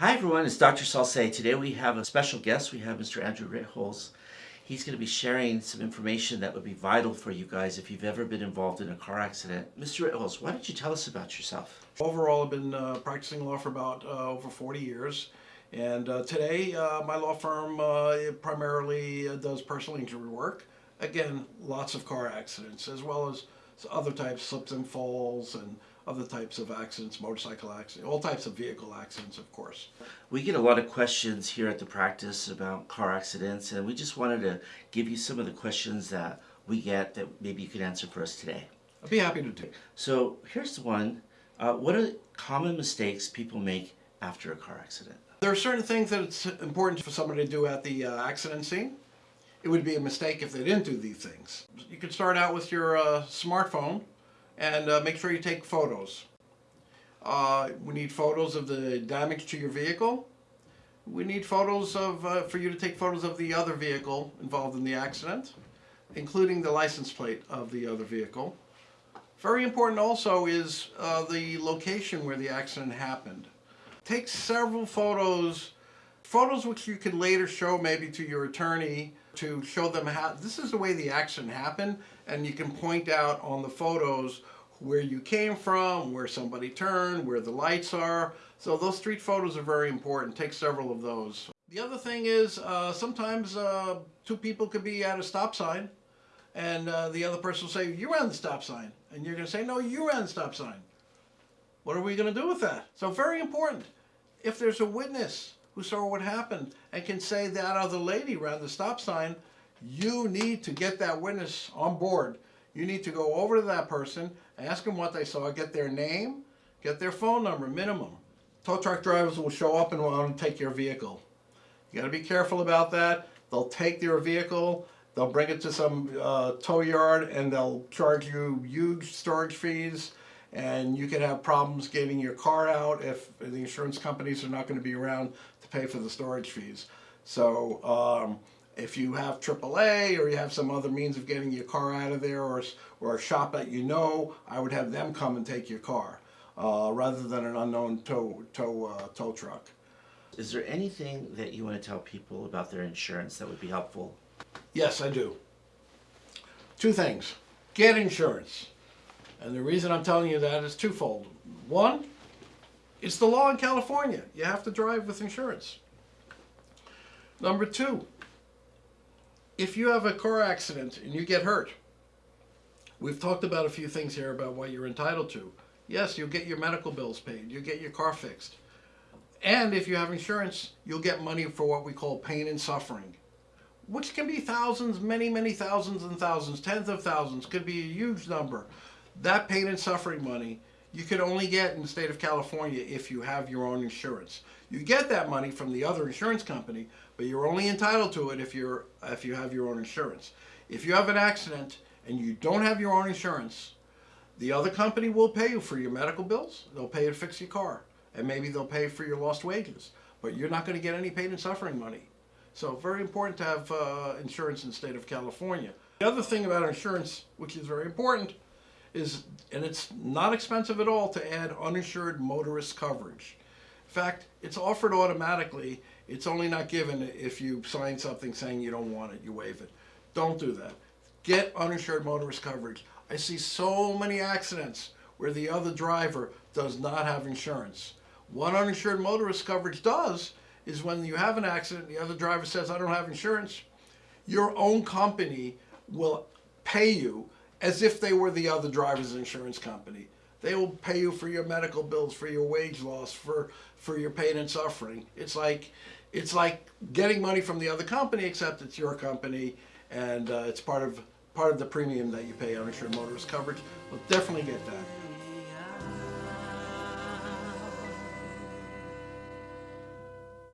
Hi everyone, it's Dr. Salce. Today we have a special guest. We have Mr. Andrew Ritholz. He's going to be sharing some information that would be vital for you guys if you've ever been involved in a car accident. Mr. Ritholz, why don't you tell us about yourself? Overall, I've been uh, practicing law for about uh, over 40 years. And uh, today, uh, my law firm uh, primarily uh, does personal injury work. Again, lots of car accidents, as well as other types, slips and falls, and other types of accidents, motorcycle accidents, all types of vehicle accidents, of course. We get a lot of questions here at the practice about car accidents, and we just wanted to give you some of the questions that we get that maybe you could answer for us today. I'd be happy to do. So here's the one. Uh, what are common mistakes people make after a car accident? There are certain things that it's important for somebody to do at the uh, accident scene. It would be a mistake if they didn't do these things. You could start out with your uh, smartphone and uh, make sure you take photos. Uh, we need photos of the damage to your vehicle. We need photos of, uh, for you to take photos of the other vehicle involved in the accident, including the license plate of the other vehicle. Very important also is uh, the location where the accident happened. Take several photos, photos which you can later show maybe to your attorney to show them how, this is the way the accident happened, and you can point out on the photos where you came from, where somebody turned, where the lights are. So those street photos are very important. Take several of those. The other thing is uh, sometimes uh, two people could be at a stop sign and uh, the other person will say, you ran the stop sign. And you're going to say, no, you ran the stop sign. What are we going to do with that? So very important. If there's a witness who saw what happened and can say that other lady ran the stop sign, you need to get that witness on board. You need to go over to that person, ask them what they saw, get their name, get their phone number, minimum. Tow truck drivers will show up and want to take your vehicle. You got to be careful about that. They'll take your vehicle, they'll bring it to some uh, tow yard, and they'll charge you huge storage fees and you could have problems getting your car out if the insurance companies are not going to be around to pay for the storage fees. So um, if you have AAA or you have some other means of getting your car out of there or, or a shop that you know, I would have them come and take your car uh, rather than an unknown tow, tow, uh, tow truck. Is there anything that you want to tell people about their insurance that would be helpful? Yes, I do. Two things. Get insurance. And the reason I'm telling you that is twofold. One, it's the law in California. You have to drive with insurance. Number two, if you have a car accident and you get hurt, we've talked about a few things here about what you're entitled to. Yes, you'll get your medical bills paid. You'll get your car fixed. And if you have insurance, you'll get money for what we call pain and suffering, which can be thousands, many, many thousands and thousands, tens of thousands, could be a huge number that pain and suffering money you can only get in the state of California if you have your own insurance. You get that money from the other insurance company, but you're only entitled to it if you're if you have your own insurance. If you have an accident and you don't have your own insurance, the other company will pay you for your medical bills. They'll pay you to fix your car, and maybe they'll pay for your lost wages. But you're not going to get any pain and suffering money. So very important to have uh, insurance in the state of California. The other thing about insurance, which is very important, is, and it's not expensive at all to add uninsured motorist coverage. In fact, it's offered automatically. It's only not given if you sign something saying you don't want it, you waive it. Don't do that. Get uninsured motorist coverage. I see so many accidents where the other driver does not have insurance. What uninsured motorist coverage does is when you have an accident, the other driver says, I don't have insurance, your own company will pay you as if they were the other driver's insurance company. They will pay you for your medical bills, for your wage loss, for, for your pain and suffering. It's like, it's like getting money from the other company, except it's your company, and uh, it's part of, part of the premium that you pay on insured motorist coverage. But definitely get that.